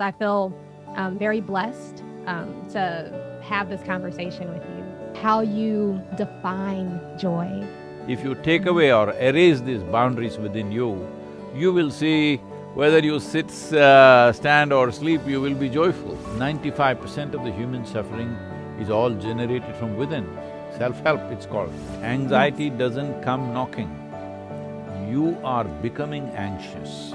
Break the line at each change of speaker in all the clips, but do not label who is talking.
I feel um, very blessed um, to have this conversation with you. How you define joy.
If you take away or erase these boundaries within you, you will see whether you sit, uh, stand or sleep, you will be joyful. Ninety-five percent of the human suffering is all generated from within. Self-help, it's called. Anxiety doesn't come knocking. You are becoming anxious.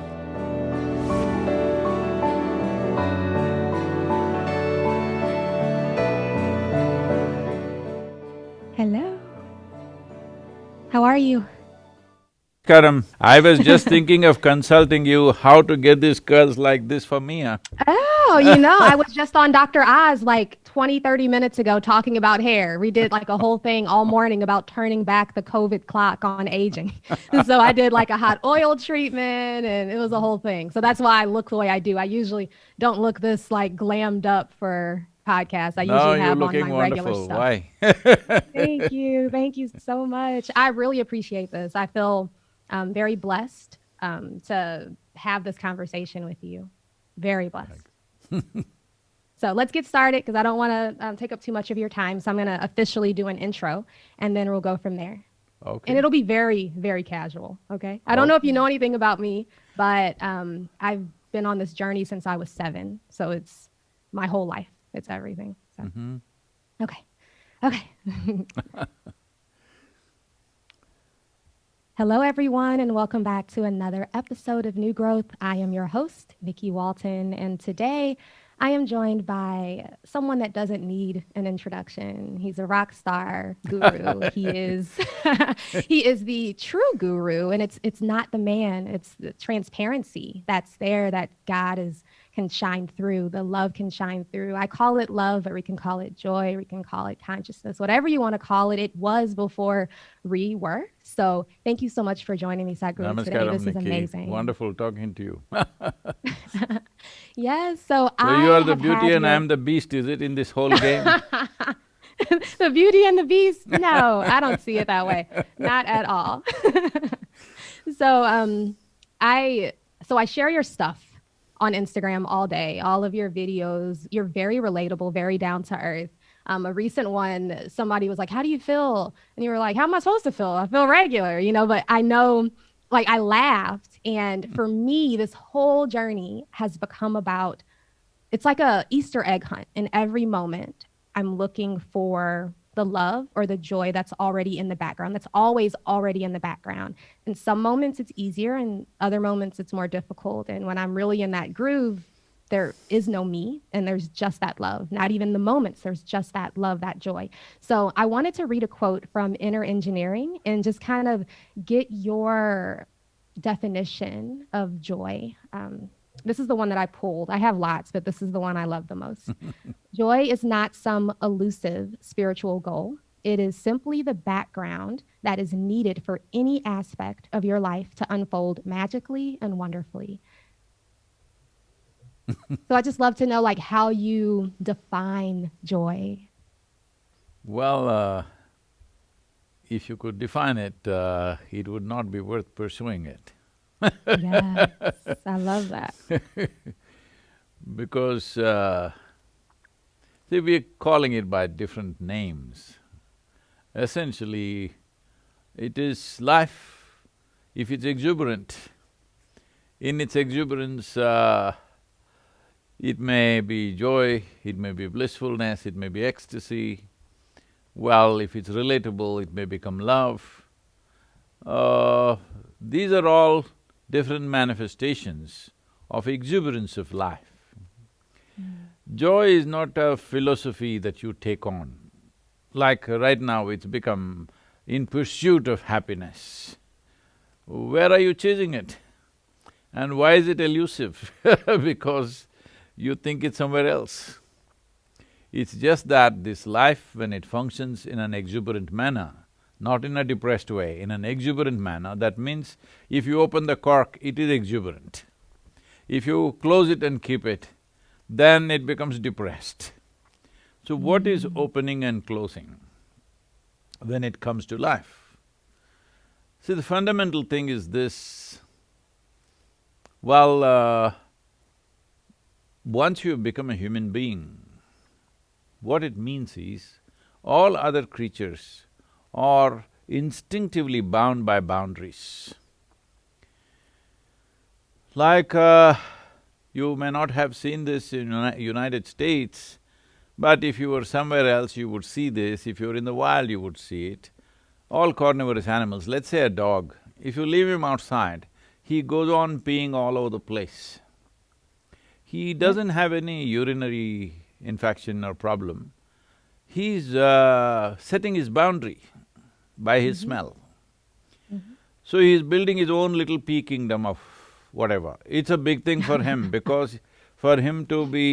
Are you?
Karam, I was just thinking of consulting you how to get these curls like this for me, huh?
Oh, you know, I was just on Dr. Oz like 20, 30 minutes ago talking about hair. We did like a whole thing all morning about turning back the COVID clock on aging. so I did like a hot oil treatment and it was a whole thing. So that's why I look the way I do. I usually don't look this like glammed up for podcasts. I
no,
usually have on my
wonderful.
regular stuff.
Why?
Thank you. Thank you so much. I really appreciate this. I feel um, very blessed um, to have this conversation with you. Very blessed. so let's get started because I don't want to um, take up too much of your time. So I'm going to officially do an intro and then we'll go from there.
Okay.
And it'll be very, very casual. Okay. I don't know if you know anything about me, but um, I've been on this journey since I was seven. So it's my whole life, it's everything. So.
Mhm.
Okay. Okay. Hello, everyone, and welcome back to another episode of New Growth. I am your host, Nikki Walton, and today I am joined by someone that doesn't need an introduction. He's a rock star guru. he is he is the true guru, and it's it's not the man. It's the transparency that's there that God is can shine through. The love can shine through. I call it love, or we can call it joy, we can call it consciousness, whatever you want to call it. It was before we were. So thank you so much for joining me, Sadhguru, today. This is amazing.
Wonderful talking to you.
Yes. So,
So
I
you are the beauty and
your-
I'm the beast, is it, in this whole game?
the beauty and the beast no i don't see it that way not at all so um i so i share your stuff on instagram all day. All of your videos you're very relatable very down to earth. Um, a recent one somebody was like how do you feel? And you were like how am i supposed to feel? I feel regular you know but i know like i laughed. And for me this whole journey has become about it's like a Easter egg hunt. In every moment, I'm looking for the love or the joy that's already in the background, that's always already in the background. In some moments, it's easier, and other moments, it's more difficult. And when I'm really in that groove, there is no me, and there's just that love. Not even the moments, there's just that love, that joy. So I wanted to read a quote from Inner Engineering and just kind of get your definition of joy. Um, this is the one that I pulled. I have lots, but this is the one I love the most. Joy is not some elusive spiritual goal. It is simply the background that is needed for any aspect of your life to unfold magically and wonderfully. so I just love to know like how you define joy.
Well, uh, if you could define it, uh, it would not be worth pursuing it.
Yes, I love that.
Because, uh, see, we're calling it by different names. Essentially, it is life, if it's exuberant, in its exuberance, uh, it may be joy, it may be blissfulness, it may be ecstasy. Well, if it's relatable, it may become love. Uh, these are all different manifestations of exuberance of life. Mm-hmm. Joy is not a philosophy that you take on. Like right now, it's become in pursuit of happiness. Where are you chasing it? And why is it elusive? because you think it's somewhere else. It's just that this life, when it functions in an exuberant manner, not in a depressed way, in an exuberant manner, that means if you open the cork, it is exuberant. If you close it and keep it, then it becomes depressed. So what is opening and closing when it comes to life? See, the fundamental thing is this, well, uh, once you become a human being, what it means is, all other creatures are instinctively bound by boundaries. Like, uh, you may not have seen this in Uni United States, but if you were somewhere else, you would see this, if you were in the wild, you would see it. All carnivorous animals, let's say a dog, if you leave him outside, he goes on peeing all over the place. He doesn't have any urinary infection or problem. He's uh, setting his boundary by his mm -hmm. smell. Mm -hmm. So he's building his own little pee kingdom of whatever. It's a big thing for him because for him to be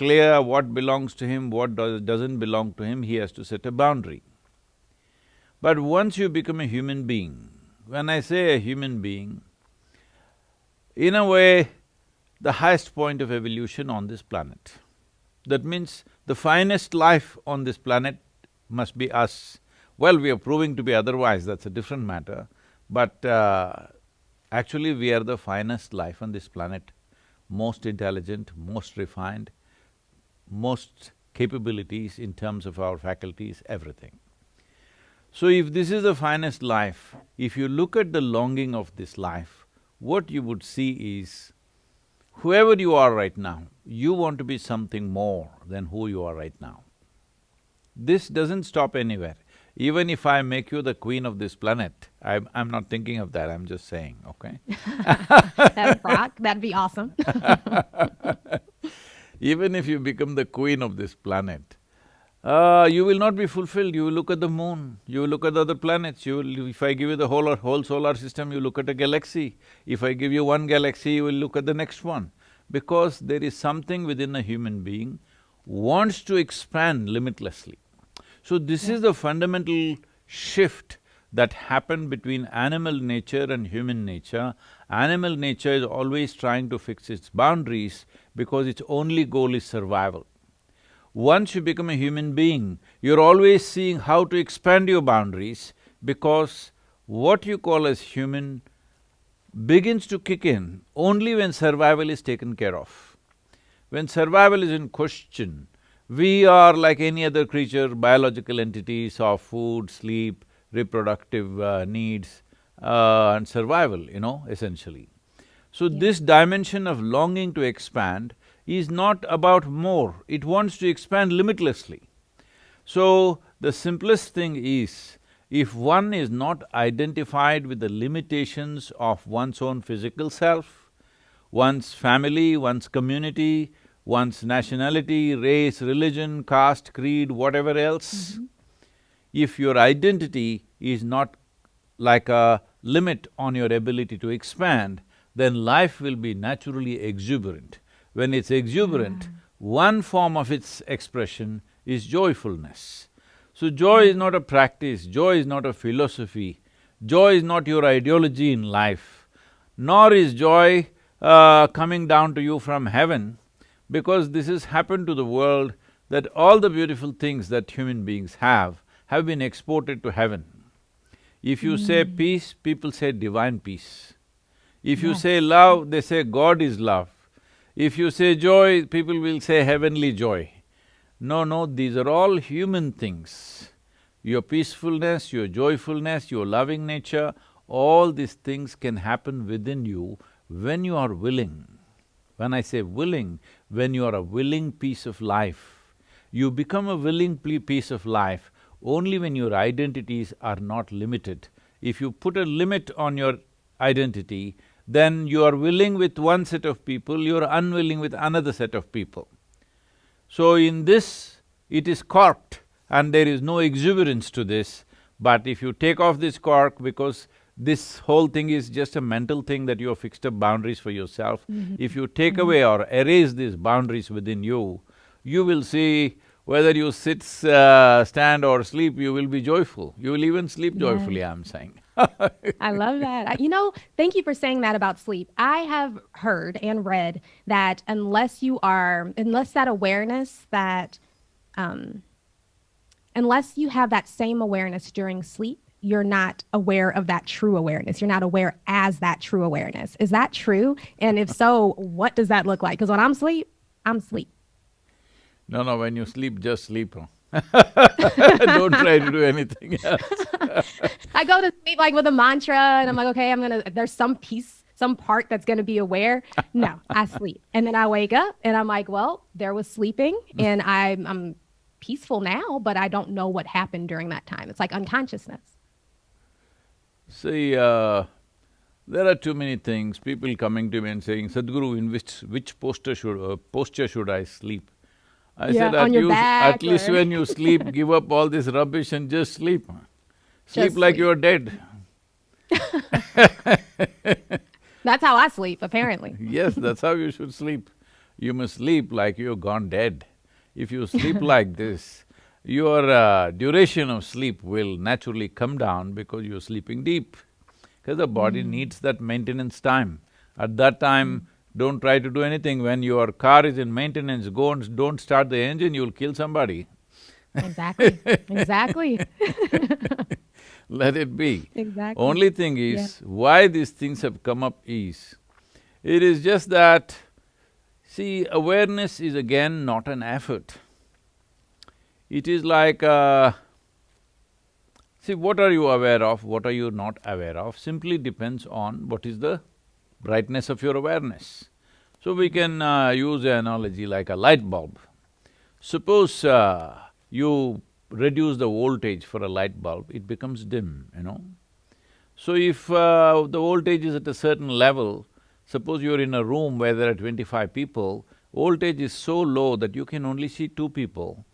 clear what belongs to him, what does, doesn't belong to him, he has to set a boundary. But once you become a human being, when I say a human being, in a way, the highest point of evolution on this planet. That means the finest life on this planet must be us. Well, we are proving to be otherwise, that's a different matter, but uh, Actually, we are the finest life on this planet, most intelligent, most refined, most capabilities in terms of our faculties, everything. So if this is the finest life, if you look at the longing of this life, what you would see is, whoever you are right now, you want to be something more than who you are right now. This doesn't stop anywhere. Even if I make you the queen of this planet, I'm, I'm not thinking of that, I'm just saying, okay?
That'd rock, that'd be awesome
Even if you become the queen of this planet, uh, you will not be fulfilled, you will look at the moon, you will look at the other planets, you will… if I give you the whole, whole solar system, you look at a galaxy. If I give you one galaxy, you will look at the next one. Because there is something within a human being wants to expand limitlessly. So this is the fundamental shift that happened between animal nature and human nature. Animal nature is always trying to fix its boundaries because its only goal is survival. Once you become a human being, you're always seeing how to expand your boundaries because what you call as human begins to kick in only when survival is taken care of. When survival is in question, we are like any other creature, biological entities of food, sleep, reproductive uh, needs uh, and survival, you know, essentially. So yeah. this dimension of longing to expand is not about more, it wants to expand limitlessly. So the simplest thing is, if one is not identified with the limitations of one's own physical self, one's family, one's community, one's nationality, race, religion, caste, creed, whatever else, mm -hmm. if your identity is not like a limit on your ability to expand, then life will be naturally exuberant. When it's exuberant, one form of its expression is joyfulness. So joy is not a practice, joy is not a philosophy, joy is not your ideology in life, nor is joy uh, coming down to you from heaven, because this has happened to the world that all the beautiful things that human beings have, have been exported to heaven. If you mm. say hmm. peace, people say divine peace. If you say love, they say God is love. If you say joy, people will say heavenly joy. No, no, these are all human things. Your peacefulness, your joyfulness, your loving nature, all these things can happen within you when you are willing. When I say willing, when you are a willing piece of life, you become a willing piece of life only when your identities are not limited. If you put a limit on your identity, then you are willing with one set of people, you are unwilling with another set of people. So in this, it is corked and there is no exuberance to this, but if you take off this cork because this whole thing is just a mental thing that you have fixed up boundaries for yourself. Mm -hmm. If you take mm -hmm. away or erase these boundaries within you, you will see whether you sit, uh, stand or sleep, you will be joyful. You will even sleep joyfully, I'm saying.
I love that. You know, thank you for saying that about sleep. I have heard and read that unless you are, unless that awareness that, um, unless you have that same awareness during sleep, you're not aware of that true awareness. You're not aware as that true awareness. Is that true? And if so, what does that look like? Because when I'm asleep, I'm sleep.
No, no, when you sleep, just sleep. Don't try to do anything else.
I go to sleep like with a mantra and I'm like, okay, I'm gonna, there's some piece, some part that's gonna be aware. No, I sleep. And then I wake up and I'm like, well, there was sleeping mm. and I'm, I'm peaceful now, but I don't know what happened during that time. It's like unconsciousness.
See, uh, there are too many things, people coming to me and saying, Sadhguru, in which, which posture should, uh, posture should I sleep? I
Yeah,
said, at, you, at least when you sleep, give up all this rubbish and just sleep. Sleep
Just
like
sleep.
you're dead.
That's how I sleep, apparently.
Yes, that's how you should sleep. You must sleep like you've gone dead. If you sleep like this, your uh, duration of sleep will naturally come down because you're sleeping deep. Because the body needs that maintenance time. At that time, don't try to do anything. When your car is in maintenance, go and don't start the engine, you'll kill somebody.
Exactly, exactly,
Let it be.
exactly.
Only thing is, why these things have come up is, it is just that, see, awareness is again not an effort. It is like, uh, see, what are you aware of, what are you not aware of, simply depends on what is the brightness of your awareness. So we can uh, use an analogy like a light bulb. Suppose uh, you reduce the voltage for a light bulb, it becomes dim, you know. So if uh, the voltage is at a certain level, suppose you're in a room where there are twenty-five people, voltage is so low that you can only see two people.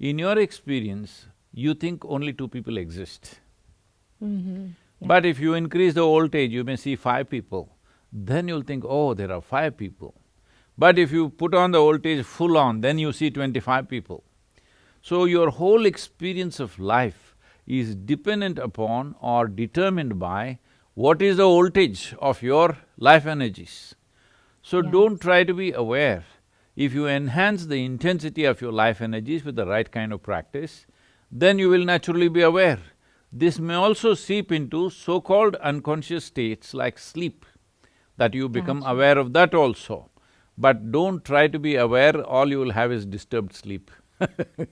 In your experience, you think only two people exist.
Mm-hmm. Yeah.
But if you increase the voltage, you may see five people. Then you'll think, oh, there are five people. But if you put on the voltage full on, then you see twenty-five people. So your whole experience of life is dependent upon or determined by what is the voltage of your life energies. So
Yes.
don't try to be aware. If you enhance the intensity of your life energies with the right kind of practice, then you will naturally be aware. This may also seep into so-called unconscious states like sleep, that you become aware of that also. But don't try to be aware, all you will have is disturbed sleep.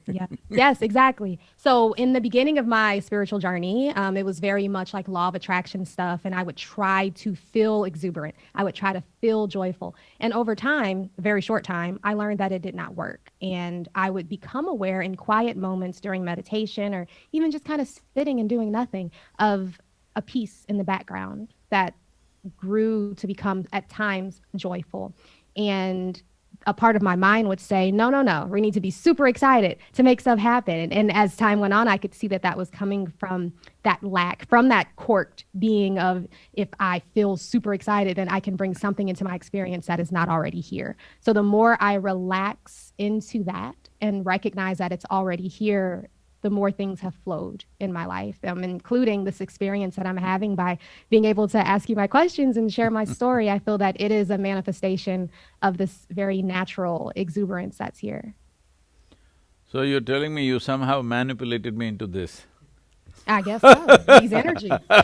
Yeah. yes, exactly. So in the beginning of my spiritual journey, um, it was very much like law of attraction stuff, and I would try to feel exuberant. I would try to feel joyful, and over time, very short time, I learned that it did not work, and I would become aware in quiet moments during meditation, or even just kind of sitting and doing nothing, of a peace in the background that grew to become at times joyful, and a part of my mind would say, no, no, no, we need to be super excited to make stuff happen. And as time went on, I could see that that was coming from that lack, from that corked being of if I feel super excited, then I can bring something into my experience that is not already here. So the more I relax into that and recognize that it's already here, the more things have flowed in my life, um, including this experience that I'm having by being able to ask you my questions and share my story. I feel that it is a manifestation of this very natural exuberance that's here.
So you're telling me you somehow manipulated me into this?
I guess so. These energies.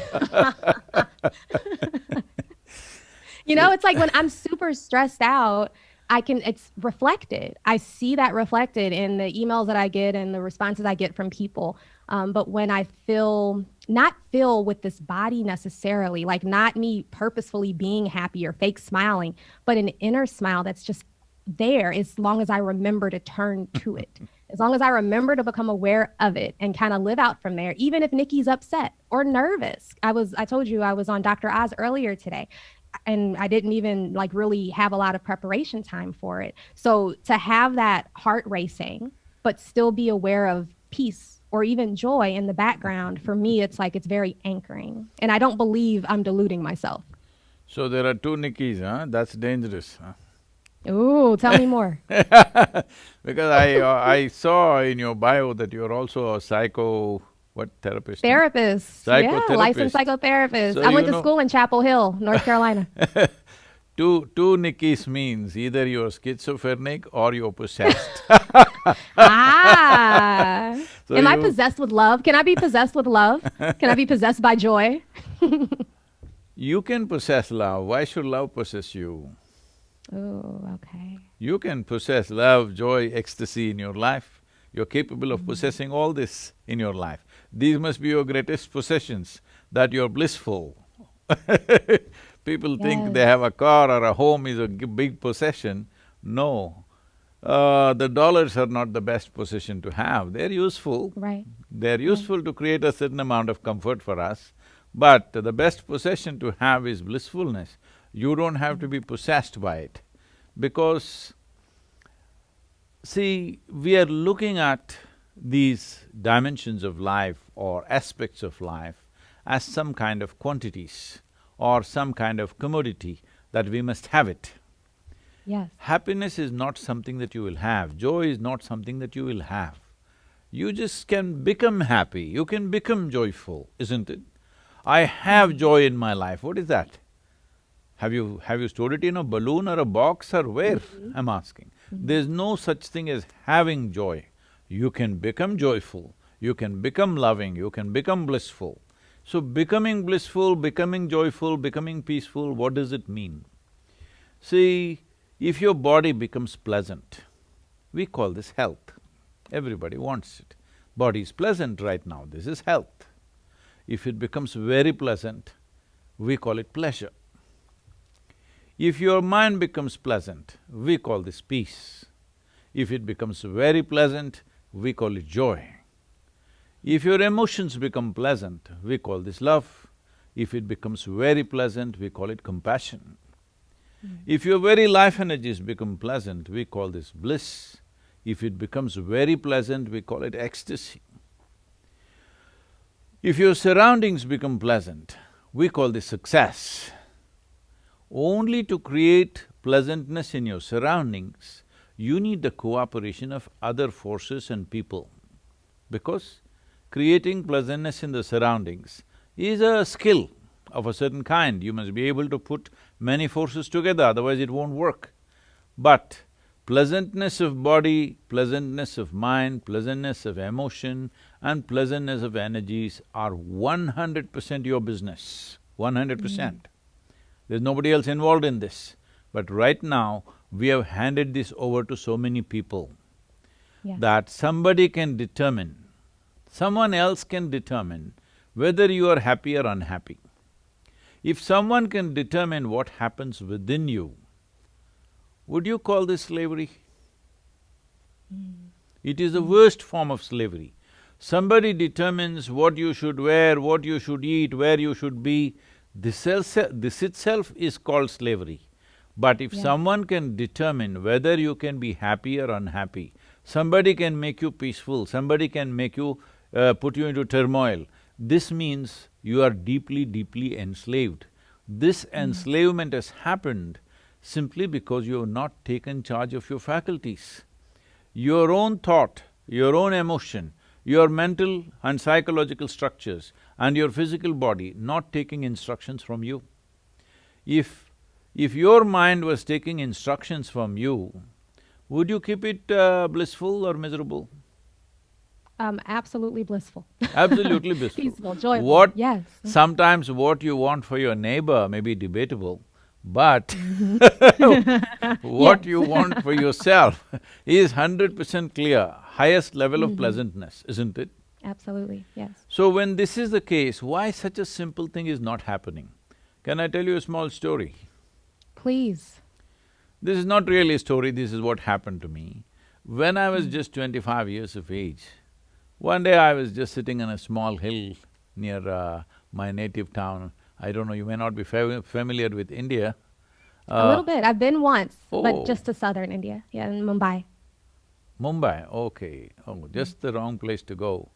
you know, it's like when I'm super stressed out, I can, it's reflected. I see that reflected in the emails that I get and the responses I get from people. Um, but when I feel, not feel with this body necessarily, like not me purposefully being happy or fake smiling, but an inner smile that's just there as long as I remember to turn to it. As long as I remember to become aware of it and kind of live out from there, even if Nikki's upset or nervous. I was, I told you I was on Dr. Oz earlier today and I didn't even like really have a lot of preparation time for it. So to have that heart racing, but still be aware of peace or even joy in the background, for me, it's like it's very anchoring. And I don't believe I'm deluding myself.
So there are two Nikkis, huh? That's dangerous, huh?
Ooh, tell me more.
Because I… uh, I saw in your bio that you're also a psycho… what, therapist?
Therapist. Yeah, licensed
Psychotherapist.
psychotherapist.
So
I went to
know-
school in Chapel Hill, North Carolina.
Two… two Nikkis means either you're schizophrenic or you're possessed.
ah.
So
Am I possessed with love? Can I be possessed with love? Can I be possessed by joy?
You can possess love, why should love possess you?
Oh, okay.
You can possess love, joy, ecstasy in your life. You're capable of
Mhm.
possessing all this in your life. These must be your greatest possessions, that you're blissful. People think they have a car or a home is a g- big possession. No. Uh, the dollars are not the best possession to have. They're useful.
Right.
They're useful to create a certain amount of comfort for us, but the best possession to have is blissfulness. You don't have to be possessed by it, because see, we are looking at these dimensions of life or aspects of life as some kind of quantities or some kind of commodity that we must have it.
Yes.
Happiness is not something that you will have, joy is not something that you will have. You just can become happy, you can become joyful, isn't it? I have mm-hmm. joy in my life, what is that? Have you… have you stored it in a balloon or a box or where? Mm-hmm. I'm asking. Mm-hmm. There's no such thing as having joy. You can become joyful, you can become loving, you can become blissful. So becoming blissful, becoming joyful, becoming peaceful, what does it mean? See, if your body becomes pleasant, we call this health. Everybody wants it. Body is pleasant right now, this is health. If it becomes very pleasant, we call it pleasure. If your mind becomes pleasant, we call this peace. If it becomes very pleasant, we call it joy. If your emotions become pleasant, we call this love. If it becomes very pleasant, we call it compassion. Hmm. If your very life energies become pleasant, we call this bliss. If it becomes very pleasant, we call it ecstasy. If your surroundings become pleasant, we call this success. Only to create pleasantness in your surroundings, you need the cooperation of other forces and people. Because creating pleasantness in the surroundings is a skill of a certain kind. You must be able to put many forces together, otherwise it won't work. But pleasantness of body, pleasantness of mind, pleasantness of emotion and pleasantness of energies are one hundred percent your business, one hundred percent. Mm. There's nobody else involved in this. But right now, we have handed this over to so many people
Yeah.
that somebody can determine, someone else can determine whether you are happy or unhappy. If someone can determine what happens within you, would you call this slavery? Hmm. It is the worst form of slavery. Somebody determines what you should wear, what you should eat, where you should be, this, this itself is called slavery. But if
Yeah.
someone can determine whether you can be happy or unhappy, somebody can make you peaceful, somebody can make you… Uh, put you into turmoil, this means you are deeply, deeply enslaved. This enslavement has happened simply because you have not taken charge of your faculties. Your own thought, your own emotion, your mental and psychological structures and your physical body not taking instructions from you. If… if your mind was taking instructions from you, would you keep it uh, blissful or miserable?
Um, absolutely blissful.
Absolutely blissful.
Peaceful, joyful.
What…
Yes.
sometimes what you want for your neighbor may be debatable, but what you want for yourself is hundred percent clear, highest level of pleasantness, isn't it?
Absolutely, yes.
So when this is the case, why such a simple thing is not happening? Can I tell you a small story?
Please.
This is not really a story, this is what happened to me. When I was just twenty-five years of age, one day I was just sitting on a small hill near uh, my native town. I don't know, you may not be fa- familiar with India.
a
Uh,
little bit. I've been once,
oh.
but just to southern India, yeah, in Mumbai.
Mumbai, okay. Oh, just the wrong place to go.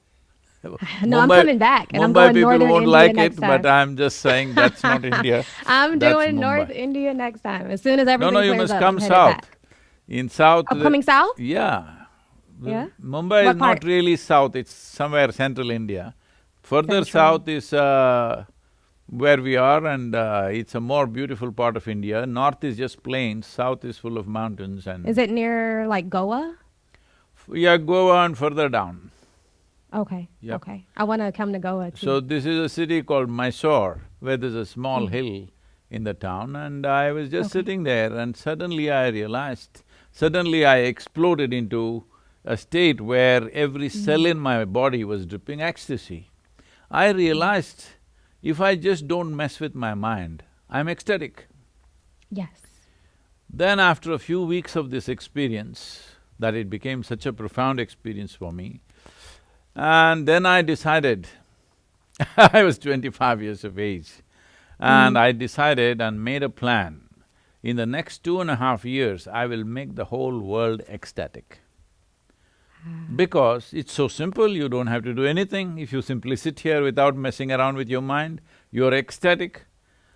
No, I'm coming back, and I'm
Mumbai
going
people
northern
won't
India
like it, but. I'm just saying that's not India.
I'm
That's
doing North India next time. As soon as
No,
everything
no, you must
up,
come
I'm
south. In south…
Oh, coming south?
Yeah.
Yeah?
Mumbai
What
is not really south, it's somewhere central India. Further
Central.
south is uh, where we are and uh, it's a more beautiful part of India. North is just plains, south is full of mountains and…
Is it near like Goa?
Yeah, Goa and further down.
Okay,
Yep.
okay. I want to come to Goa too.
So this is a city called Mysore, where there's a small
Hmm.
hill in the town and I was just okay. sitting there and suddenly I realized, suddenly I exploded into a state where every mm. cell in my body was dripping ecstasy. I realized if I just don't mess with my mind, I'm ecstatic.
Yes.
Then after a few weeks of this experience, that it became such a profound experience for me, and then I decided, I was twenty-five years of age, and mm. I decided and made a plan, in the next two and a half years, I will make the whole world ecstatic. Ah. Because it's so simple, you don't have to do anything. If you simply sit here without messing around with your mind, you're ecstatic.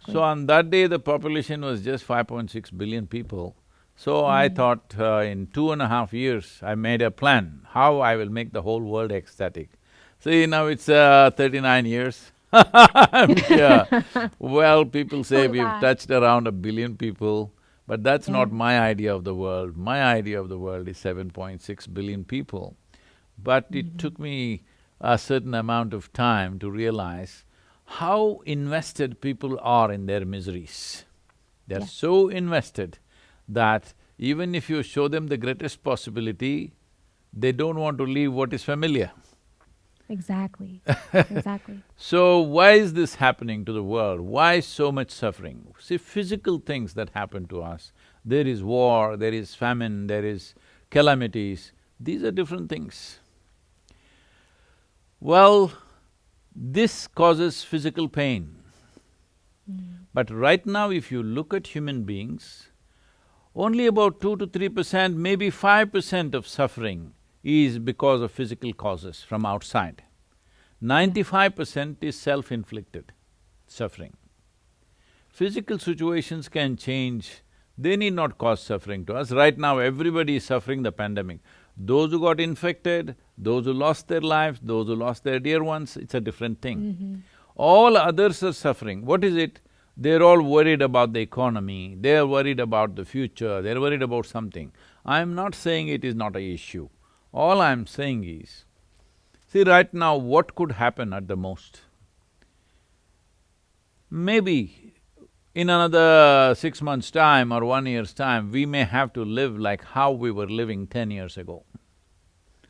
So on that day, the population was just 5.6 billion people. So. I thought uh, in two and a half years, I made a plan how I will make the whole world ecstatic. See, now it's uh, thirty-nine years yeah. well, people say we've touched around a billion people, but that's yeah. not my idea of the world. My idea of the world is 7.6 billion people. But mm -hmm. it took me a certain amount of time to realize how invested people are in their miseries. They're yeah. so invested that even if you show them the greatest possibility, they don't want to leave what is familiar.
Exactly, exactly.
so why is this happening to the world? Why so much suffering? See, physical things that happen to us, there is war, there is famine, there is calamities, these are different things. Well, this causes physical pain. Mm. But right now if you look at human beings, only about two to three percent, maybe five percent of suffering is because of physical causes from outside. Ninety-five percent is self-inflicted suffering. Physical situations can change, they need not cause suffering to us. Right now, everybody is suffering the pandemic. Those who got infected, those who lost their lives, those who lost their dear ones, it's a different thing. Mm -hmm. All others are suffering. What is it? They're all worried about the economy, they're worried about the future, they're worried about something. I'm not saying it is not a issue. All I'm saying is, see right now what could happen at the most? Maybe in another six months' time or one year's time, we may have to live like how we were living ten years ago.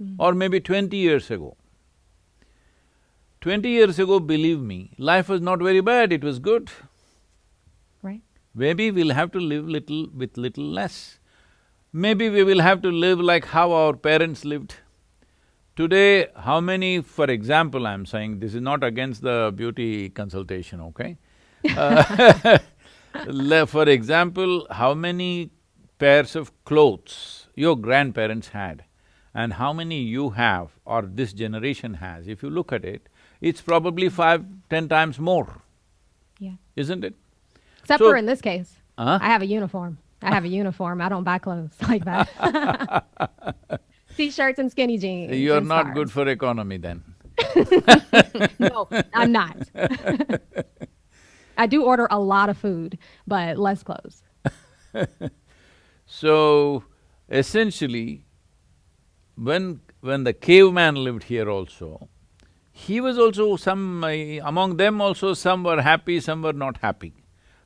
Mm. Or maybe twenty years ago. Twenty years ago, believe me, life was not very bad, it was good. Maybe we'll have to live little with little less. Maybe we will have to live like how our parents lived. Today, how many, for example, I'm saying, this is not against the beauty consultation, okay? uh, for example, how many pairs of clothes your grandparents had and how many you have or this generation has, if you look at it, it's probably five, ten times more.
Yeah.
Isn't it?
Except so, for in this case, uh I have a uniform. I have a uniform. I don't buy clothes like that. T-shirts and skinny jeans.
You're not good for economy then.
no, I'm not. I do order a lot of food, but less clothes.
so, essentially, when when the caveman lived here also, he was also some… Uh, among them also some were happy, some were not happy.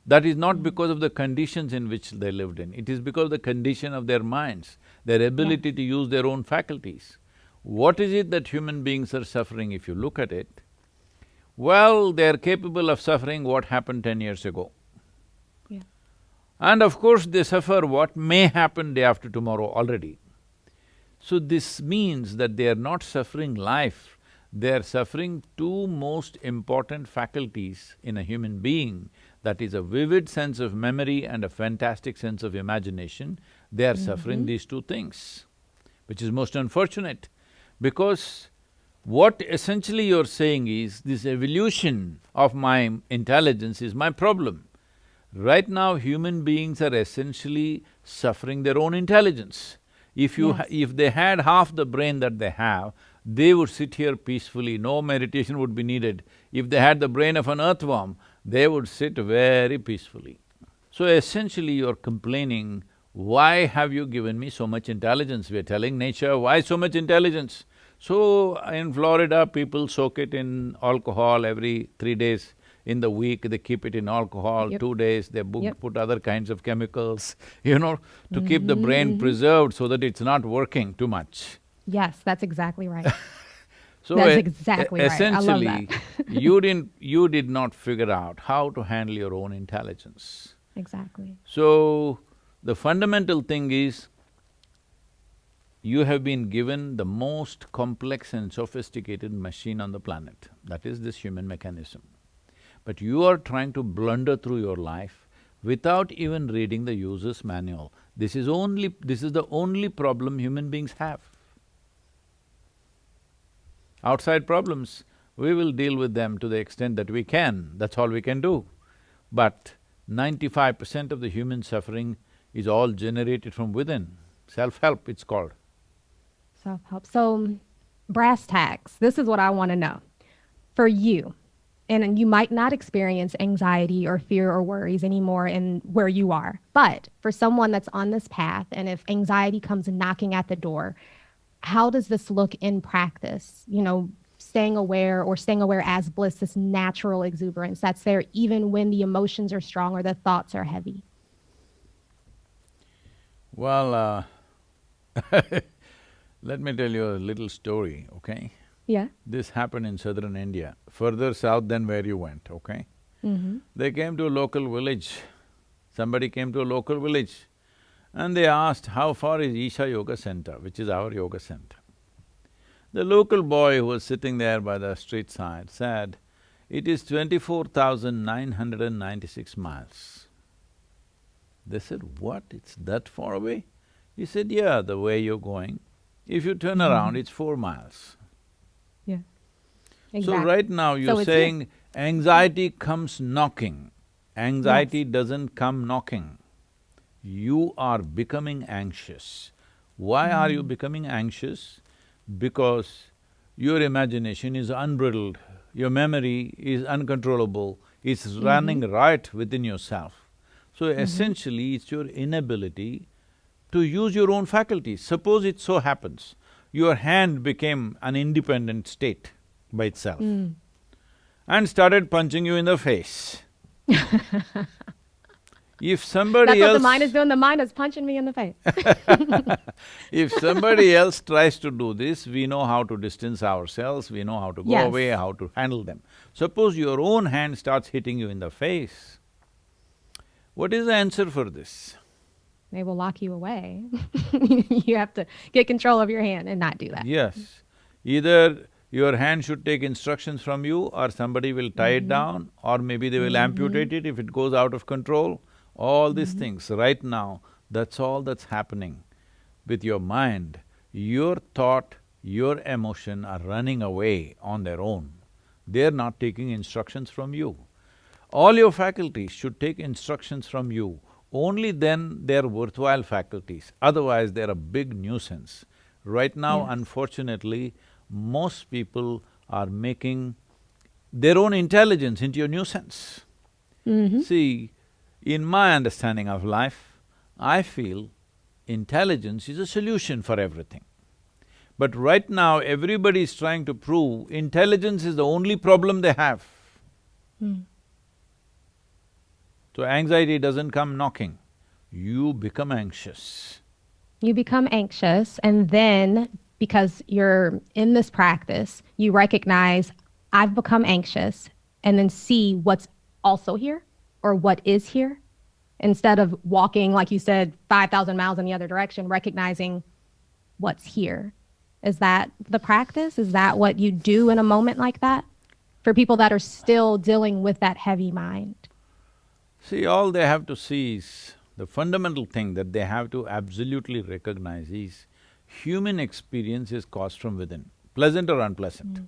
That is not hmm. because of the conditions in which they lived in, it is because of the condition of their minds, their ability to use their own faculties. What is it that human beings are suffering if you look at it? Well, they're capable of suffering what happened ten years ago.
Yeah.
And of course, they suffer what may happen day after tomorrow already. So this means that they are not suffering life, they are suffering two most important faculties in a human being, that is a vivid sense of memory and a fantastic sense of imagination, they are mm -hmm. suffering these two things, which is most unfortunate because what essentially you're saying is this evolution of my intelligence is my problem. Right now, human beings are essentially suffering their own intelligence. If you… Yes. if they had half the brain that they have, they would sit here peacefully, no meditation would be needed. If they had the brain of an earthworm, they would sit very peacefully. So essentially you're complaining, why have you given me so much intelligence? We're telling nature, why so much intelligence? So in Florida, people soak it in alcohol every three days. in the week, they keep it in alcohol,
Yep.
two days, they
Yep.
put other kinds of chemicals, you know, to keep the brain
Mm-hmm.
preserved so that it's not working too much.
Yes, that's exactly right.
So
That's exactly right. I love
Essentially, you didn't… you did not figure out how to handle your own intelligence.
exactly.
So, the fundamental thing is, you have been given the most complex and sophisticated machine on the planet, that is this human mechanism. But you are trying to blunder through your life without even reading the user's manual. This is only… this is the only problem human beings have. Outside problems, we will deal with them to the extent that we can, that's all we can do. But ninety-five percent of the human suffering is all generated from within. Self-help, it's called.
Self-help. So, brass tacks, this is what I want to know. For you, and you might not experience anxiety or fear or worries anymore in where you are, but for someone that's on this path, and if anxiety comes knocking at the door, how does this look in practice? You know, staying aware or staying aware as bliss, this natural exuberance that's there even when the emotions are strong or the thoughts are heavy.
Well, uh, let me tell you a little story, okay?
Yeah.
This happened in southern India, further south than where you went, okay?
Mm-hmm.
They came to a local village. Somebody came to a local village and they asked, how far is Isha Yoga Center, which is our yoga center? The local boy who was sitting there by the street side said, it is twenty-four thousand nine hundred and ninety-six miles. They said, what, it's that far away? He said, yeah, the way you're going. If you turn mm-hmm. around, it's four miles.
Yeah. exactly.
So right now you're
here.
saying anxiety comes knocking. Anxiety doesn't come knocking. You are becoming anxious. Why are
Mm.
you becoming anxious? Because your imagination is unbridled, your memory is uncontrollable, it's
Mm-hmm.
running right within yourself. So essentially, it's your inability to use your own faculties. Suppose it so happens, your hand became an independent state by itself
Mm.
and started punching you in the face. if somebody
That's what
else…
the mind is doing. The mind is punching me in the face.
if somebody else tries to do this, we know how to distance ourselves, we know how to go
Yes.
away, how to handle them. Suppose your own hand starts hitting you in the face, what is the answer for this?
they will lock you away. you have to get control of your hand and not do that.
Yes, either your hand should take instructions from you or somebody will tie
Mm-hmm.
it down or maybe they will amputate it if it goes out of control. All these
Mm-hmm.
things, right now, that's all that's happening with your mind. Your thought, your emotion are running away on their own. They're not taking instructions from you. All your faculties should take instructions from you. Only then they're worthwhile faculties, otherwise they're a big nuisance. Right now,
Yes.
unfortunately, most people are making their own intelligence into a nuisance.
Mm-hmm.
See, in my understanding of life, I feel intelligence is a solution for everything. But right now, everybody is trying to prove intelligence is the only problem they have.
Mm.
So anxiety doesn't come knocking, you become anxious.
You become anxious, and then because you're in this practice, you recognize, I've become anxious, and then see what's also here or what is here. Instead of walking, like you said, 5,000 miles in the other direction, recognizing what's here. Is that the practice? Is that what you do in a moment like that? For people that are still dealing with that heavy mind.
See, all they have to see is, the fundamental thing that they have to absolutely recognize is, human experience is caused from within, pleasant or unpleasant. Mm.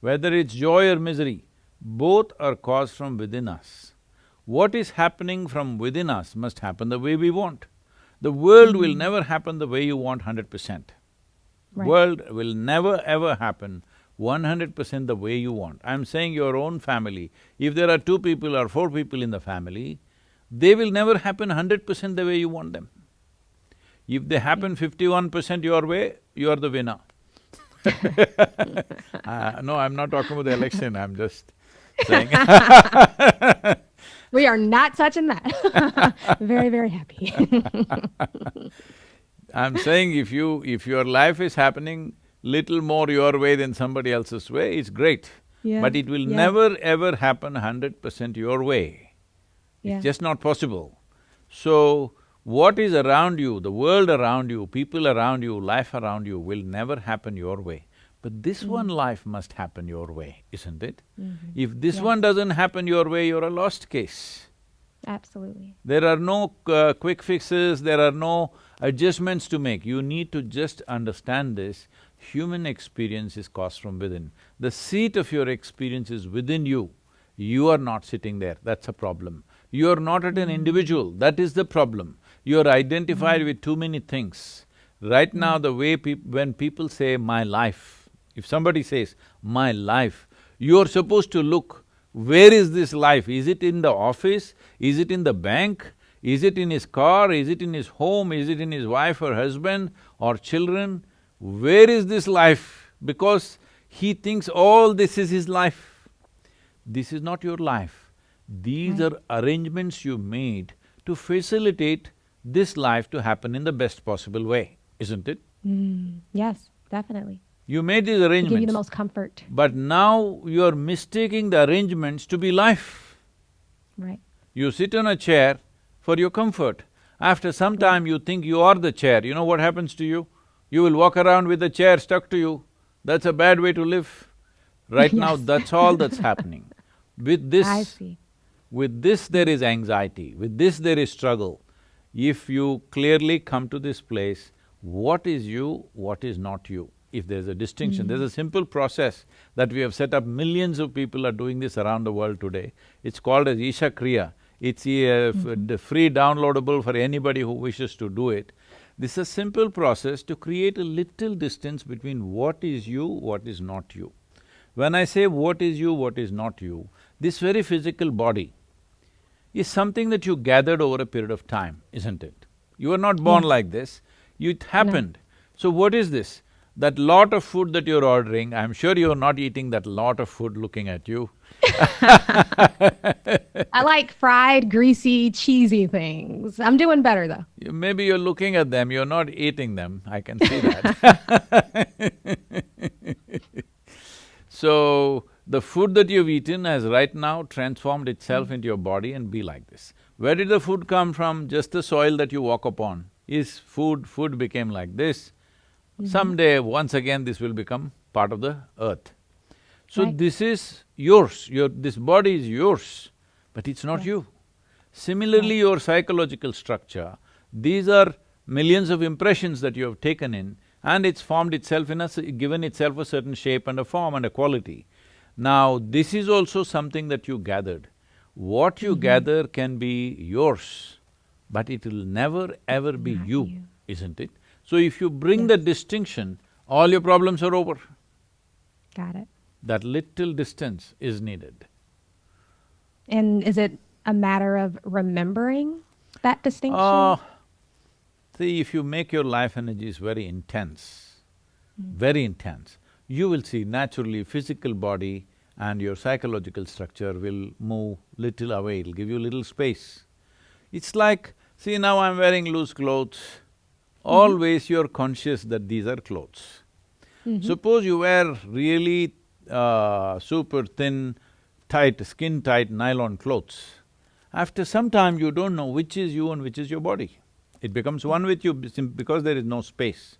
Whether it's joy or misery, both are caused from within us. What is happening from within us must happen the way we want. The world will never happen the way you want hundred percent.
Right.
World will never ever happen one hundred percent the way you want. I'm saying your own family, if there are two people or four people in the family, they will never happen hundred percent the way you want them. If they happen fifty-one percent your way, you are the winner. Uh, no, I'm not talking about the election, I'm just saying
We are not touching that. very, very happy.
I'm saying if you… if your life is happening little more your way than somebody else's way, it's great.
Yeah,
But it will
yeah.
never ever happen hundred percent your way.
yeah.
It's just not possible. So, what is around you, the world around you, people around you, life around you will never happen your way. But this
Mm.
one life must happen your way, isn't it?
Mhm.
If this
Yes.
one doesn't happen your way, you're a lost case.
Absolutely.
There are no uh, quick fixes, there are no adjustments to make. You need to just understand this. Human experience is caused from within. The seat of your experience is within you. You are not sitting there, that's a problem. You are not at an individual, that is the problem. You are identified with too many things. Right now, the way peop- when people say, my life, if somebody says, my life, you're supposed to look, where is this life? Is it in the office? Is it in the bank? Is it in his car? Is it in his home? Is it in his wife or husband or children? Where is this life? Because he thinks all this is his life. This is not your life. These
Right.
are arrangements you made to facilitate this life to happen in the best possible way, isn't it?
Mm, yes, definitely.
You made these
To give you
arrangements.
the most comfort.
But now you're mistaking the arrangements to be life.
Right.
You sit on a chair for your comfort. After some time you think you are the chair, you know what happens to you? You will walk around with the chair stuck to you. That's a bad way to live. Right now, that's all that's happening. With
I
this,
see.
with this there is anxiety, with this there is struggle. If you clearly come to this place, what is you, what is not you? If there's a distinction, hmm. there's a simple process that we have set up, millions of people are doing this around the world today. It's called as Isha Kriya. It's f- hmm. d- free downloadable for anybody who wishes to do it. This is a simple process to create a little distance between what is you, what is not you. When I say what is you, what is not you, this very physical body is something that you gathered over a period of time, isn't it? You were not born
Yes.
like this, it happened. So what is this? That lot of food that you're ordering, I'm sure you're not eating that lot of food looking at you.
I like fried, greasy, cheesy things. I'm doing better though.
You- Maybe you're looking at them, you're not eating them, I can see that. So, the food that you've eaten has right now transformed itself into your body and be like this. Where did the food come from? Just the soil that you walk upon. Is food, food became like this. Mm-hmm. Someday, once again, this will become part of the earth. So
Right.
this is yours, your… this body is yours, but it's not
Yes.
you. Similarly, your psychological structure, these are millions of impressions that you have taken in and it's formed itself in a… given itself a certain shape and a form and a quality. Now, this is also something that you gathered. What you mm-hmm. gather can be yours, but it will never ever be you,
you.
isn't it? So if you bring that distinction, all your problems are over.
Got it.
That little distance is needed.
And is it a matter of remembering that distinction?
Ah, see, if you make your life energies very intense, very intense, you will see naturally physical body and your psychological structure will move little away, it'll give you little space. It's like, see now I'm wearing loose clothes, always you're conscious that these are clothes. Suppose you wear really uh, super thin, tight, skin-tight nylon clothes. After some time, you don't know which is you and which is your body. It becomes one with you because there is no space.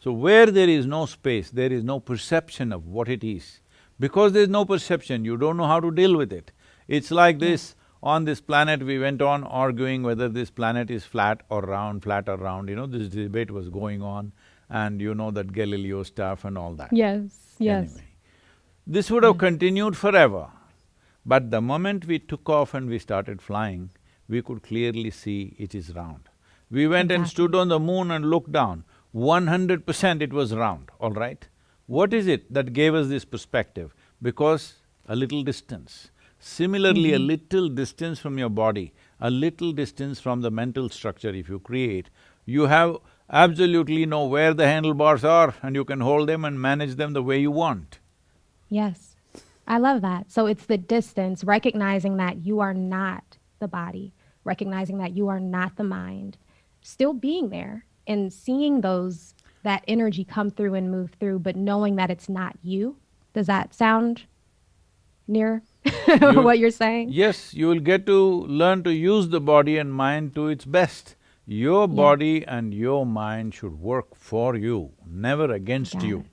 So where there is no space, there is no perception of what it is. Because there is no perception, you don't know how to deal with it. It's like this, on this planet we went on arguing whether this planet is flat or round, flat or round, you know, this debate was going on and you know that Galileo stuff and all that.
yes, yes.
Anyway, this would have continued forever. But the moment we took off and we started flying, we could clearly see it is round. We went and stood on the moon and looked down, one hundred percent it was round, all right? What is it that gave us this perspective? Because a little distance. Similarly, a mm-hmm. little distance from your body, a little distance from the mental structure if you create, you have absolutely know where the handlebars are and you can hold them and manage them the way you want.
Yes. I love that. So it's the distance, recognizing that you are not the body, recognizing that you are not the mind, still being there and seeing those that energy come through and move through, but knowing that it's not you. Does that sound near
You-
what you're saying?
Yes, you will get to learn to use the body and mind to its best. Your body and your mind should work for you, never against
Got
you.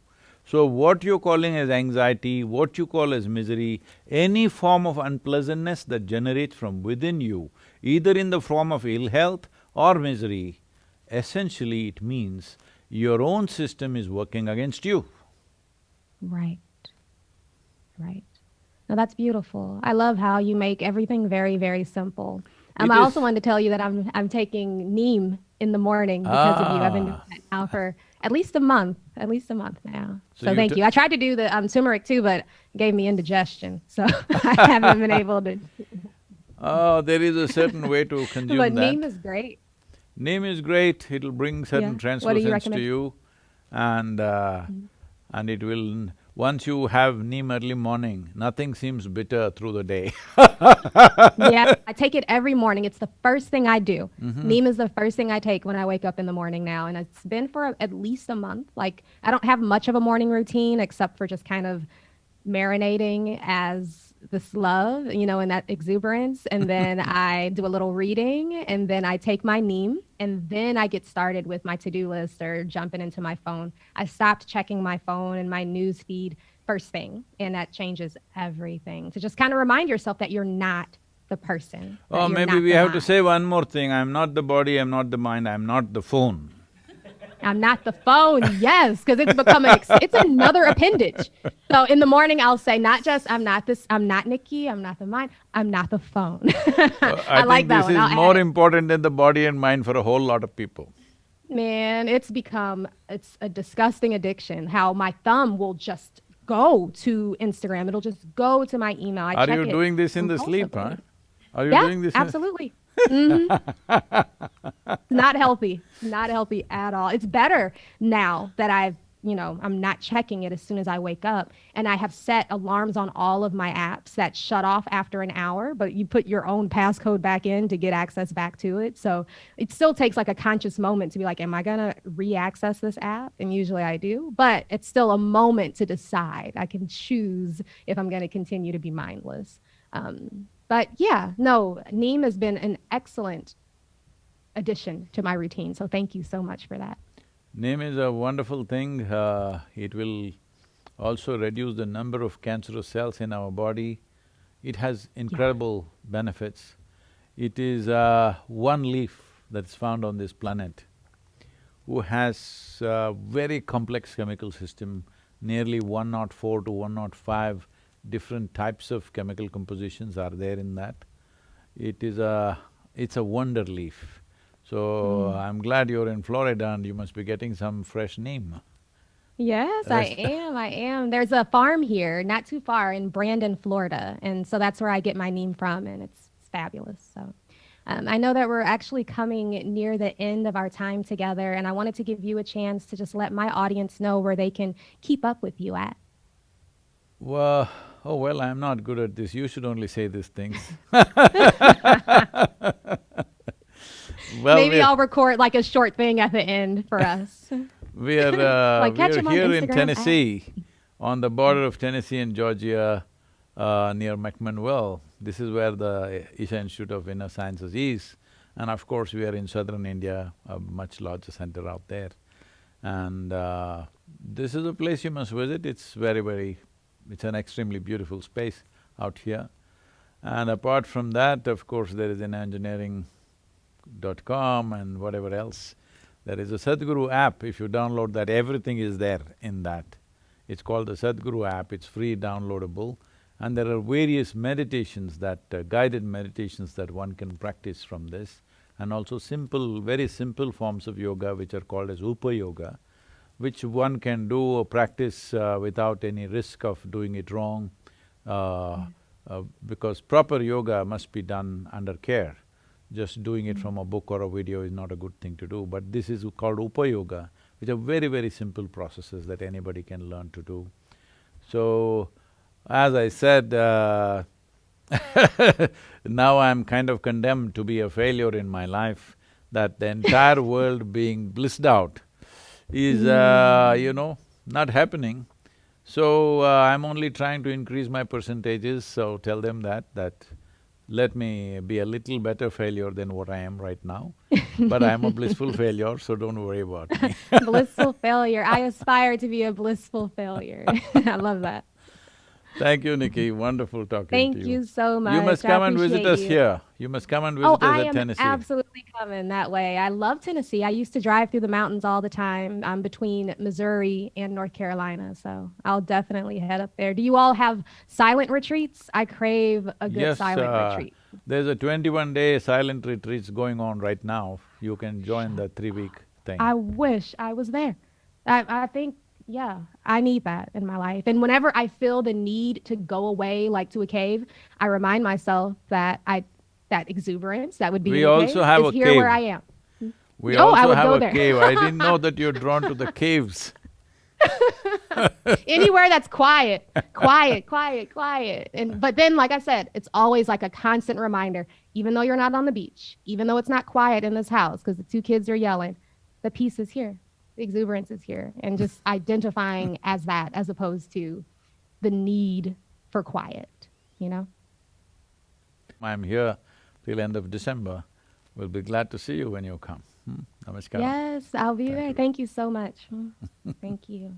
So what you're calling as anxiety, what you call as misery, any form of unpleasantness that generates from within you, either in the form of ill health or misery, essentially it means your own system is working against you.
Right. Right. No, that's beautiful. I love how you make everything very, very simple. Um, I also wanted to tell you that I'm I'm taking neem in the morning because of you. I've been doing
Ah.
that now for at least a month, at least a month now.
So
So, thank you. I tried to do the um, turmeric too, but it gave me indigestion, so I haven't been able to.
Oh, there is a certain way to consume
But
that.
neem is great.
Neem is great, it'll bring certain
Yeah. What do you
translucence to you and uh, and it will… Once you have neem early morning, nothing seems bitter through the day.
yeah, I take it every morning. It's the first thing I do.
Mm-hmm.
Neem is the first thing I take when I wake up in the morning now, and it's been for at least a month. Like I don't have much of a morning routine except for just kind of marinating as this love, you know, and that exuberance, and then I do a little reading, and then I take my neem, and then I get started with my to-do list or jumping into my phone. I stopped checking my phone and my news feed first thing, and that changes everything. To just kind of remind yourself that you're not the person.
Oh, maybe we have to say one more thing, I'm not the body, I'm not the mind, I'm not the phone.
I'm not the phone. Yes, because it's become an it's another appendage. So in the morning I'll say not just I'm not this I'm not Nikki I'm not the mind I'm not the phone. I, like
think
that
this is
I'll
more important than the body and mind for a whole lot of people.
Man, it's become it's a disgusting addiction. How my thumb will just go to Instagram. It'll just go to my email. I
Are you doing this in the sleep, huh? Are you
yeah,
doing this? in-
absolutely. Mhm. not healthy. Not healthy at all. It's better now that I've, you know, I'm not checking it as soon as I wake up. And I have set alarms on all of my apps that shut off after an hour, but you put your own passcode back in to get access back to it. So it still takes like a conscious moment to be like, am I going to re access this app? And usually I do, but it's still a moment to decide. I can choose if I'm going to continue to be mindless. Um, but yeah, no, Neem has been an excellent addition to my routine. So thank you so much for that.
Neem is a wonderful thing, uh, it will also reduce the number of cancerous cells in our body. It has incredible benefits. It is uh, one leaf that's found on this planet who has a very complex chemical system, nearly one not four to one not five different types of chemical compositions are there in that. It is a… it's a wonder leaf. So, I'm glad you're in Florida and you must be getting some fresh neem.
Yes, I am. I am. There's a farm here, not too far in Brandon, Florida. And so that's where I get my Neem from, and it's, it's fabulous. So um, I know that we're actually coming near the end of our time together, and I wanted to give you a chance to just let my audience know where they can keep up with you at.
Well, oh well, I'm not good at this, you should only say these things. Well,
Maybe I'll record like a short thing at the end for us.
We are, uh,
Like,
we are here in
at-
Tennessee, on the border of Tennessee and Georgia, uh, near McMinnville. This is where the Isha Institute of Inner Sciences is. And of course, we are in southern India, a much larger center out there. And uh, this is a place you must visit, it's very, very… it's an extremely beautiful space out here. And apart from that, of course, there is an engineering.com and whatever else. There is a Sadhguru app, if you download that, everything is there in that. It's called the Sadhguru app, it's free downloadable. And there are various meditations that… Uh, guided meditations that one can practice from this. And also simple, very simple forms of yoga which are called as Upa Yoga, which one can do or practice uh, without any risk of doing it wrong. Uh, uh, because proper yoga must be done under care. Just doing it from a book or a video is not a good thing to do, but this is called Upa Yoga, which are very, very simple processes that anybody can learn to do. So, As I said, uh, now I'm kind of condemned to be a failure in my life, that the entire world being blissed out is, uh, you know, not happening. So, uh, I'm only trying to increase my percentages, so tell them that, that let me be a little better failure than what I am right now. but I'm a blissful failure, so don't worry about me.
blissful failure. I aspire to be a blissful failure. I love that.
Thank you, Nikki. Wonderful talking
Thank
to you.
Thank you so much.
You must come and visit us
you.
here. You must come and visit
Oh,
us
I
at
am
Tennessee.
absolutely coming that way. I love Tennessee. I used to drive through the mountains all the time um, between Missouri and North Carolina. So I'll definitely head up there. Do you all have silent retreats? I crave a good
Yes,
silent
uh,
retreat.
There's a twenty-one day silent retreats going on right now. You can join the three-week thing.
I wish I was there. I, I think, yeah, I need that in my life. And whenever I feel the need to go away, like to a cave, I remind myself that I that exuberance that would be
We also have a
here
cave.
where I am.
We
Oh, I
also
would
have
go
a
there.
cave. I didn't know that you're drawn to the caves.
anywhere that's quiet quiet quiet quiet and but then like i said it's always like a constant reminder even though you're not on the beach even though it's not quiet in this house because the two kids are yelling the peace is here exuberance is here and just identifying as that as opposed to the need for quiet you know
I'm here till end of December. We'll be glad to see you when you come. Hmm? Namaskar.
yes i'll be
Thank
there
you.
thank you so much thank you